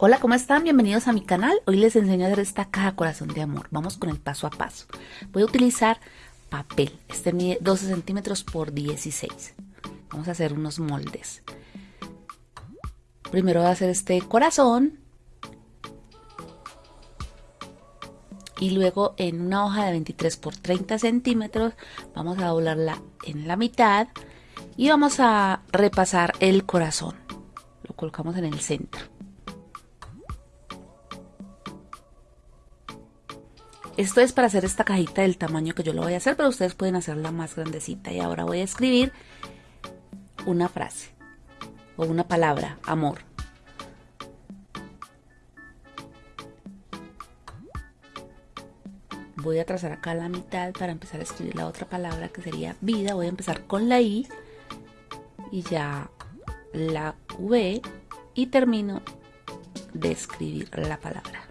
Hola, ¿cómo están? Bienvenidos a mi canal. Hoy les enseño a hacer esta caja corazón de amor. Vamos con el paso a paso. Voy a utilizar papel. Este mide 12 centímetros por 16. Vamos a hacer unos moldes. Primero voy a hacer este corazón. Y luego en una hoja de 23 por 30 centímetros vamos a doblarla en la mitad y vamos a repasar el corazón. Lo colocamos en el centro. Esto es para hacer esta cajita del tamaño que yo lo voy a hacer, pero ustedes pueden hacerla más grandecita. Y ahora voy a escribir una frase o una palabra, amor. Voy a trazar acá la mitad para empezar a escribir la otra palabra que sería vida. Voy a empezar con la I y ya la V y termino de escribir la palabra.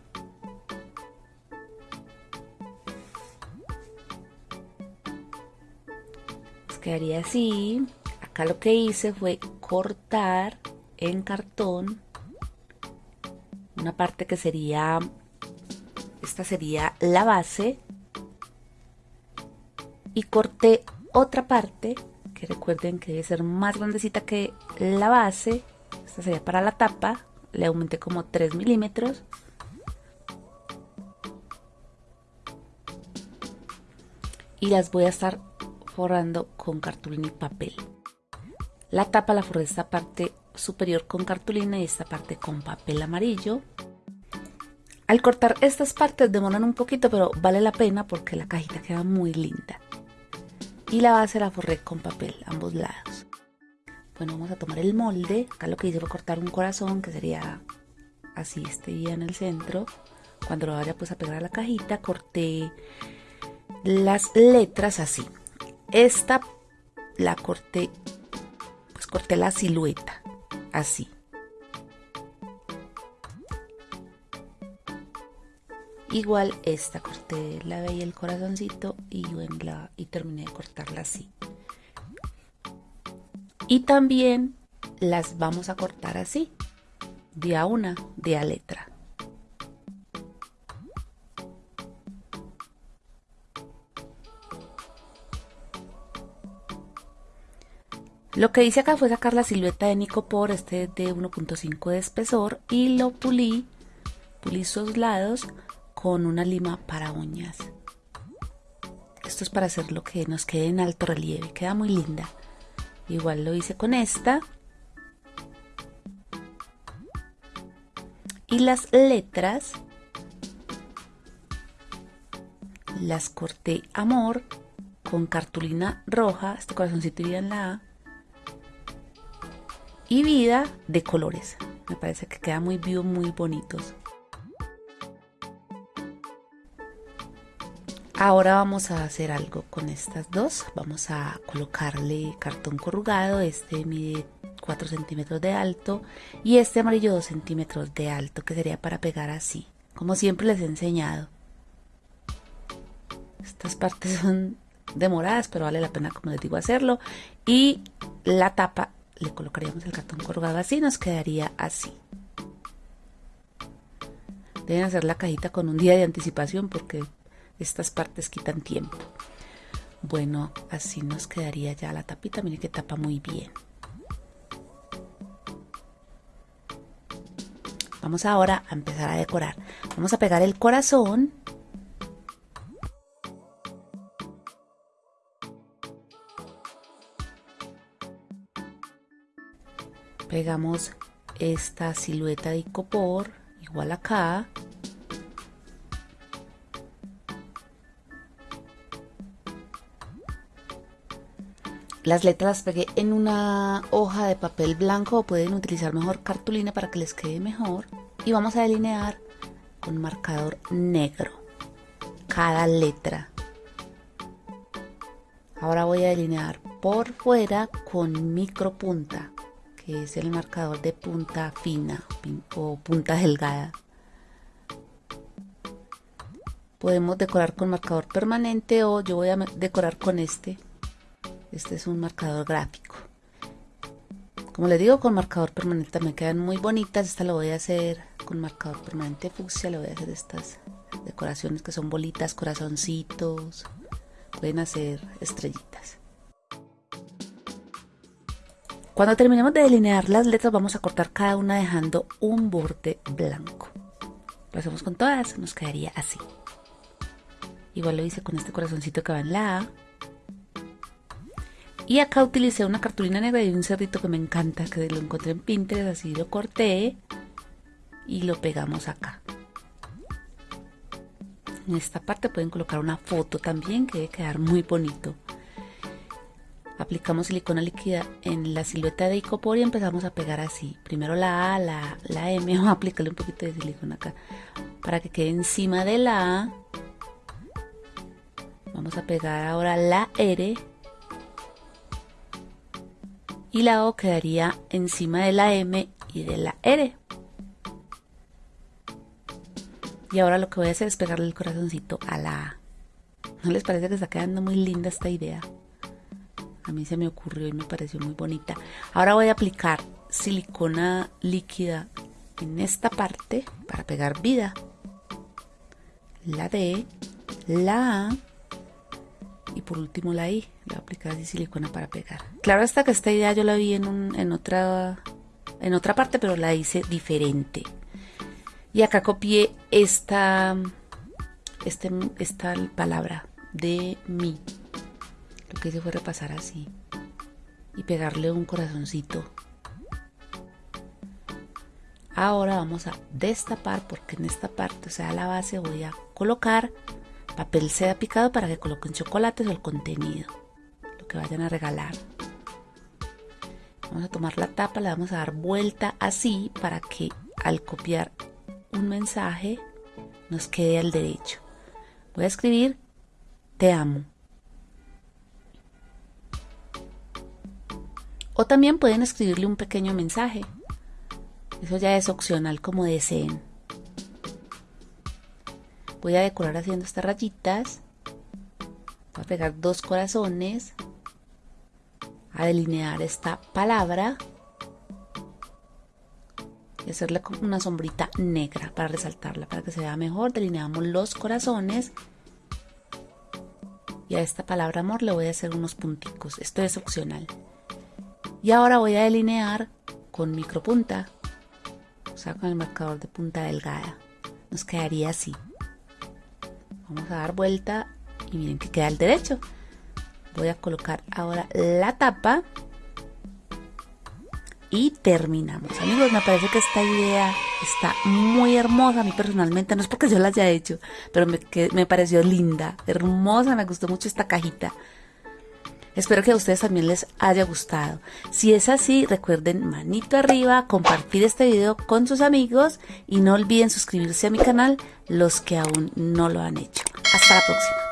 Quedaría así. Acá lo que hice fue cortar en cartón una parte que sería, esta sería la base. Y corté otra parte que recuerden que debe ser más grandecita que la base, esta sería para la tapa, le aumenté como 3 milímetros. Y las voy a estar forrando con cartulina y papel. La tapa la forré esta parte superior con cartulina y esta parte con papel amarillo. Al cortar estas partes demoran un poquito, pero vale la pena porque la cajita queda muy linda. Y la base la forré con papel, ambos lados. Bueno, vamos a tomar el molde. Acá lo que hice fue cortar un corazón, que sería así, este día en el centro. Cuando lo vaya pues a pegar a la cajita, corté las letras así. Esta la corté, pues corté la silueta, así. Igual esta corté la y el corazoncito y, la, y terminé de cortarla así. Y también las vamos a cortar así, de a una, de a letra. Lo que hice acá fue sacar la silueta de Nicopor, este de 1.5 de espesor, y lo pulí, pulí sus lados con una lima para uñas. Esto es para hacer lo que nos quede en alto relieve, queda muy linda. Igual lo hice con esta. Y las letras las corté amor con cartulina roja, este corazoncito iría en la A, y vida de colores. Me parece que queda muy vivo, muy bonitos. Ahora vamos a hacer algo con estas dos. Vamos a colocarle cartón corrugado. Este mide 4 centímetros de alto y este amarillo 2 centímetros de alto que sería para pegar así. Como siempre les he enseñado. Estas partes son demoradas pero vale la pena como les digo hacerlo. Y la tapa le colocaríamos el cartón corrugado así, nos quedaría así. Deben hacer la cajita con un día de anticipación porque estas partes quitan tiempo. Bueno, así nos quedaría ya la tapita, mire que tapa muy bien. Vamos ahora a empezar a decorar. Vamos a pegar el corazón pegamos esta silueta de icopor igual acá Las letras las pegué en una hoja de papel blanco o pueden utilizar mejor cartulina para que les quede mejor. Y vamos a delinear con marcador negro cada letra. Ahora voy a delinear por fuera con micro punta que es el marcador de punta fina o punta delgada. Podemos decorar con marcador permanente o yo voy a decorar con este. Este es un marcador gráfico. Como les digo, con marcador permanente me quedan muy bonitas. Esta lo voy a hacer con marcador permanente fucsia le voy a hacer estas decoraciones que son bolitas, corazoncitos, pueden hacer estrellitas. Cuando terminemos de delinear las letras vamos a cortar cada una dejando un borde blanco. Lo hacemos con todas, nos quedaría así. Igual lo hice con este corazoncito que va en la A. Y acá utilicé una cartulina negra y un cerdito que me encanta, que lo encontré en Pinterest, así lo corté y lo pegamos acá. En esta parte pueden colocar una foto también que debe quedar muy bonito. Aplicamos silicona líquida en la silueta de Icopor y empezamos a pegar así. Primero la A, la, la M, vamos a aplicarle un poquito de silicona acá para que quede encima de la A. Vamos a pegar ahora la R y la O quedaría encima de la M y de la R. Y ahora lo que voy a hacer es pegarle el corazoncito a la A. ¿No les parece que está quedando muy linda esta idea? A mí se me ocurrió y me pareció muy bonita. Ahora voy a aplicar silicona líquida en esta parte para pegar vida. La D, la A y por último la I. Le voy a aplicar así silicona para pegar. Claro hasta que esta idea yo la vi en, en, otra, en otra parte, pero la hice diferente. Y acá copié esta, este, esta palabra de mí. Lo que hice fue repasar así y pegarle un corazoncito. Ahora vamos a destapar porque en esta parte, o sea, la base voy a colocar papel seda picado para que coloquen chocolates o el contenido, lo que vayan a regalar. Vamos a tomar la tapa, le vamos a dar vuelta así para que al copiar un mensaje nos quede al derecho. Voy a escribir te amo. O también pueden escribirle un pequeño mensaje. Eso ya es opcional como deseen. Voy a decorar haciendo estas rayitas. Voy a pegar dos corazones. A delinear esta palabra y hacerle una sombrita negra para resaltarla, para que se vea mejor. Delineamos los corazones y a esta palabra amor le voy a hacer unos punticos. Esto es opcional. Y ahora voy a delinear con micropunta, o sea, con el marcador de punta delgada. Nos quedaría así. Vamos a dar vuelta y miren que queda al derecho. Voy a colocar ahora la tapa y terminamos. Amigos, me parece que esta idea está muy hermosa. A mí personalmente, no es porque yo la haya hecho, pero me, me pareció linda, hermosa. Me gustó mucho esta cajita. Espero que a ustedes también les haya gustado. Si es así, recuerden manito arriba, compartir este video con sus amigos y no olviden suscribirse a mi canal los que aún no lo han hecho. Hasta la próxima.